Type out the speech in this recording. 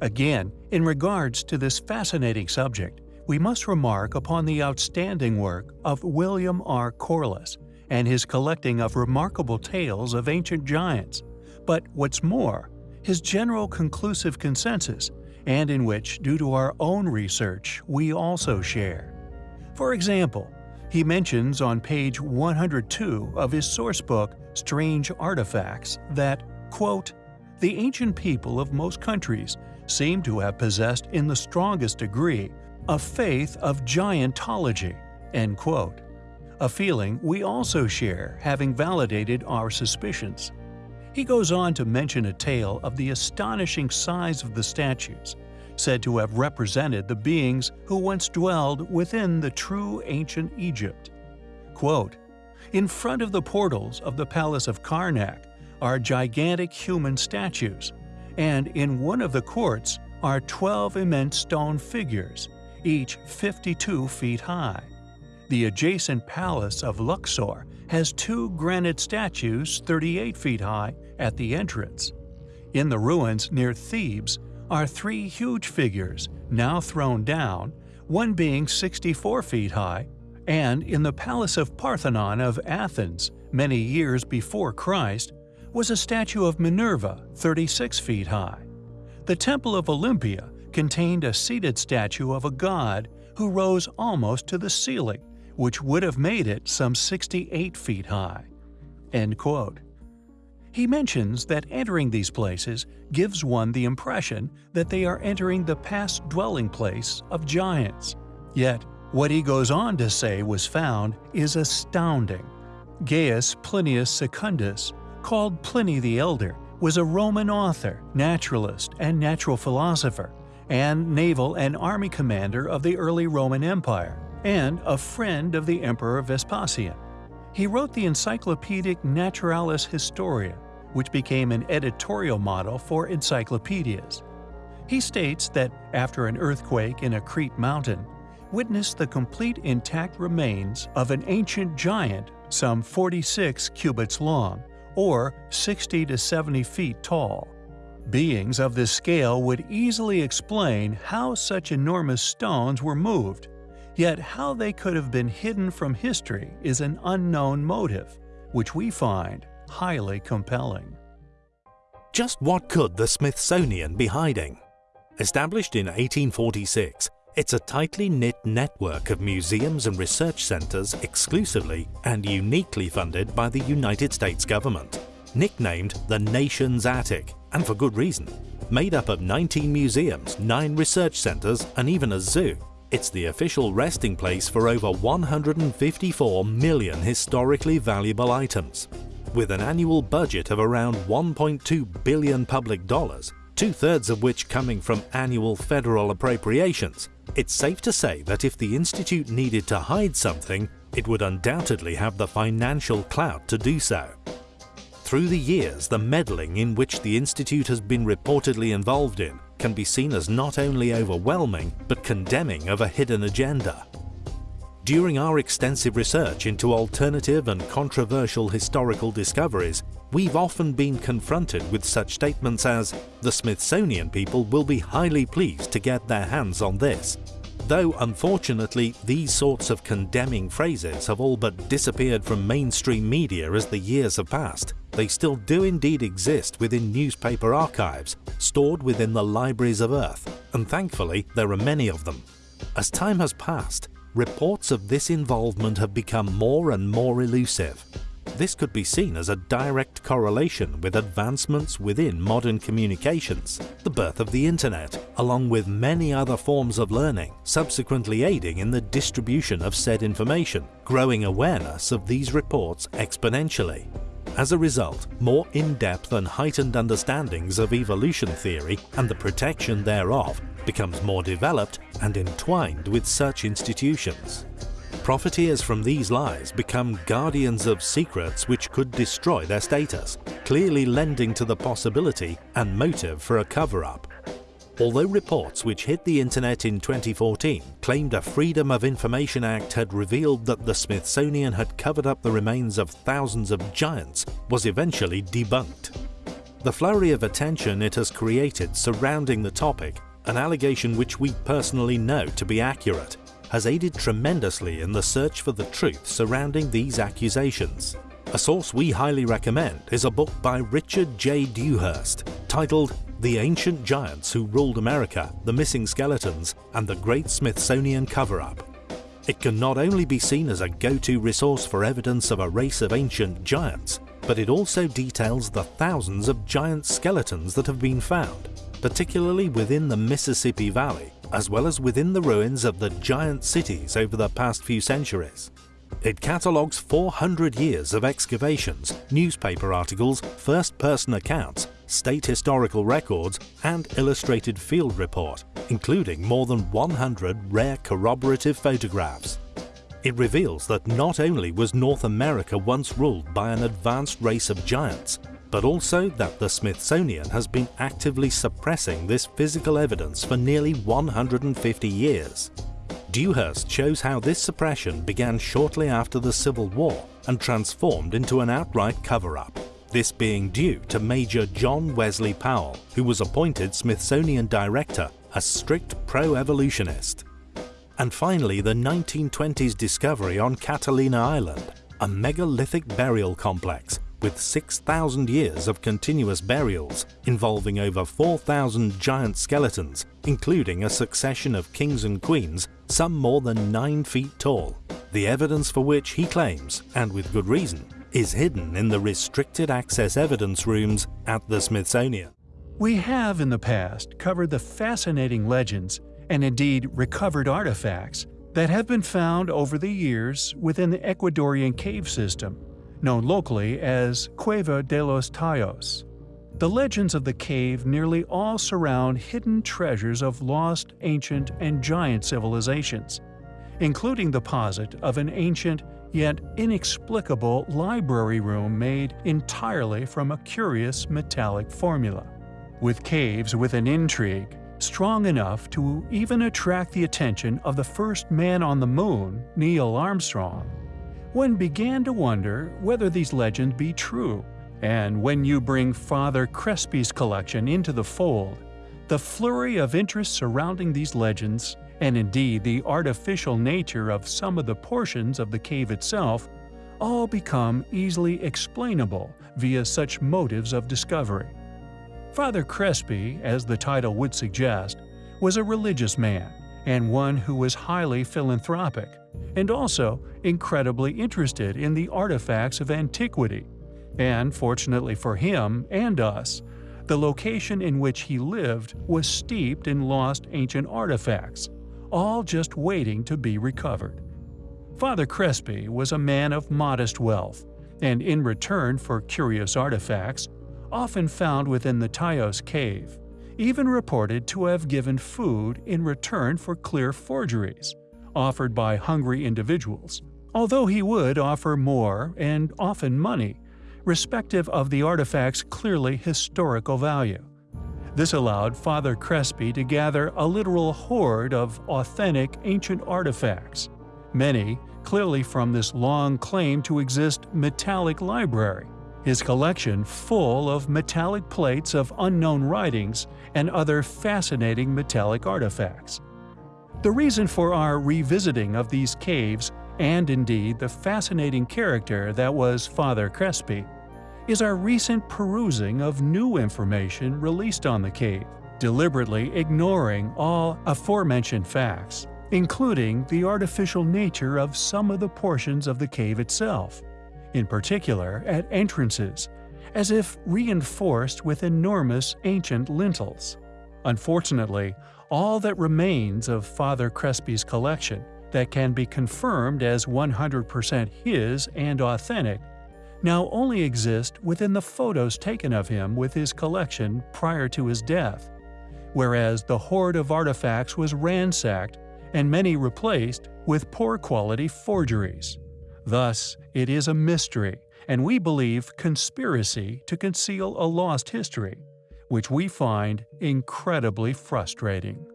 Again, in regards to this fascinating subject, we must remark upon the outstanding work of William R. Corliss and his collecting of remarkable tales of ancient giants, but what's more, his general conclusive consensus, and in which, due to our own research, we also share. For example, he mentions on page 102 of his source book, Strange Artifacts that, quote, the ancient people of most countries seem to have possessed in the strongest degree a faith of giantology, end quote. A feeling we also share having validated our suspicions. He goes on to mention a tale of the astonishing size of the statues, said to have represented the beings who once dwelled within the true ancient Egypt. Quote, In front of the portals of the palace of Karnak are gigantic human statues, and in one of the courts are 12 immense stone figures, each 52 feet high. The adjacent palace of Luxor has two granite statues 38 feet high at the entrance. In the ruins near Thebes are three huge figures, now thrown down, one being 64 feet high, and in the Palace of Parthenon of Athens, many years before Christ, was a statue of Minerva 36 feet high. The Temple of Olympia contained a seated statue of a god who rose almost to the ceiling, which would have made it some 68 feet high. End quote. He mentions that entering these places gives one the impression that they are entering the past dwelling place of giants. Yet, what he goes on to say was found is astounding. Gaius Plinius Secundus, called Pliny the Elder, was a Roman author, naturalist, and natural philosopher, and naval and army commander of the early Roman Empire, and a friend of the Emperor Vespasian. He wrote the Encyclopedic Naturalis Historia, which became an editorial model for encyclopedias. He states that after an earthquake in a Crete mountain, witnessed the complete intact remains of an ancient giant some 46 cubits long, or 60 to 70 feet tall. Beings of this scale would easily explain how such enormous stones were moved, yet how they could have been hidden from history is an unknown motive, which we find highly compelling. Just what could the Smithsonian be hiding? Established in 1846, it's a tightly knit network of museums and research centres exclusively and uniquely funded by the United States government. Nicknamed the Nation's Attic, and for good reason. Made up of 19 museums, 9 research centres and even a zoo, it's the official resting place for over 154 million historically valuable items. With an annual budget of around 1.2 billion public dollars, two-thirds of which coming from annual federal appropriations, it's safe to say that if the Institute needed to hide something, it would undoubtedly have the financial clout to do so. Through the years, the meddling in which the Institute has been reportedly involved in can be seen as not only overwhelming, but condemning of a hidden agenda. During our extensive research into alternative and controversial historical discoveries, we've often been confronted with such statements as, the Smithsonian people will be highly pleased to get their hands on this. Though unfortunately these sorts of condemning phrases have all but disappeared from mainstream media as the years have passed, they still do indeed exist within newspaper archives, stored within the libraries of Earth, and thankfully there are many of them. As time has passed, reports of this involvement have become more and more elusive. This could be seen as a direct correlation with advancements within modern communications, the birth of the internet, along with many other forms of learning, subsequently aiding in the distribution of said information, growing awareness of these reports exponentially. As a result, more in-depth and heightened understandings of evolution theory and the protection thereof becomes more developed and entwined with such institutions. Profiteers from these lies become guardians of secrets which could destroy their status, clearly lending to the possibility and motive for a cover-up. Although reports which hit the internet in 2014 claimed a Freedom of Information Act had revealed that the Smithsonian had covered up the remains of thousands of giants was eventually debunked. The flurry of attention it has created surrounding the topic, an allegation which we personally know to be accurate, has aided tremendously in the search for the truth surrounding these accusations. A source we highly recommend is a book by Richard J. Dewhurst titled The Ancient Giants Who Ruled America, The Missing Skeletons, and the Great Smithsonian Cover-Up. It can not only be seen as a go-to resource for evidence of a race of ancient giants, but it also details the thousands of giant skeletons that have been found, particularly within the Mississippi Valley, as well as within the ruins of the giant cities over the past few centuries. It catalogues 400 years of excavations, newspaper articles, first-person accounts, state historical records and illustrated field report, including more than 100 rare corroborative photographs. It reveals that not only was North America once ruled by an advanced race of giants, but also that the Smithsonian has been actively suppressing this physical evidence for nearly 150 years. Dewhurst shows how this suppression began shortly after the Civil War and transformed into an outright cover-up. This being due to Major John Wesley Powell, who was appointed Smithsonian Director, a strict pro-evolutionist. And finally the 1920s discovery on Catalina Island, a megalithic burial complex with 6,000 years of continuous burials involving over 4,000 giant skeletons, including a succession of kings and queens, some more than 9 feet tall, the evidence for which he claims, and with good reason, is hidden in the restricted access evidence rooms at the Smithsonian. We have in the past covered the fascinating legends, and indeed recovered artifacts, that have been found over the years within the Ecuadorian cave system known locally as Cueva de los Tayos. The legends of the cave nearly all surround hidden treasures of lost ancient and giant civilizations, including the posit of an ancient yet inexplicable library room made entirely from a curious metallic formula. With caves with an intrigue strong enough to even attract the attention of the first man on the moon, Neil Armstrong, one began to wonder whether these legends be true. And when you bring Father Crespi's collection into the fold, the flurry of interest surrounding these legends, and indeed the artificial nature of some of the portions of the cave itself, all become easily explainable via such motives of discovery. Father Crespi, as the title would suggest, was a religious man, and one who was highly philanthropic, and also incredibly interested in the artifacts of antiquity. And fortunately for him and us, the location in which he lived was steeped in lost ancient artifacts, all just waiting to be recovered. Father Crespi was a man of modest wealth, and in return for curious artifacts, often found within the Tayos cave, even reported to have given food in return for clear forgeries, offered by hungry individuals, although he would offer more and often money, respective of the artifact's clearly historical value. This allowed Father Crespi to gather a literal hoard of authentic ancient artifacts, many clearly from this long claim to exist metallic library, his collection full of metallic plates of unknown writings and other fascinating metallic artifacts. The reason for our revisiting of these caves, and indeed the fascinating character that was Father Crespi, is our recent perusing of new information released on the cave, deliberately ignoring all aforementioned facts, including the artificial nature of some of the portions of the cave itself in particular at entrances, as if reinforced with enormous ancient lintels. Unfortunately, all that remains of Father Crespi's collection that can be confirmed as 100% his and authentic now only exist within the photos taken of him with his collection prior to his death, whereas the hoard of artifacts was ransacked and many replaced with poor quality forgeries. Thus, it is a mystery, and we believe conspiracy to conceal a lost history, which we find incredibly frustrating.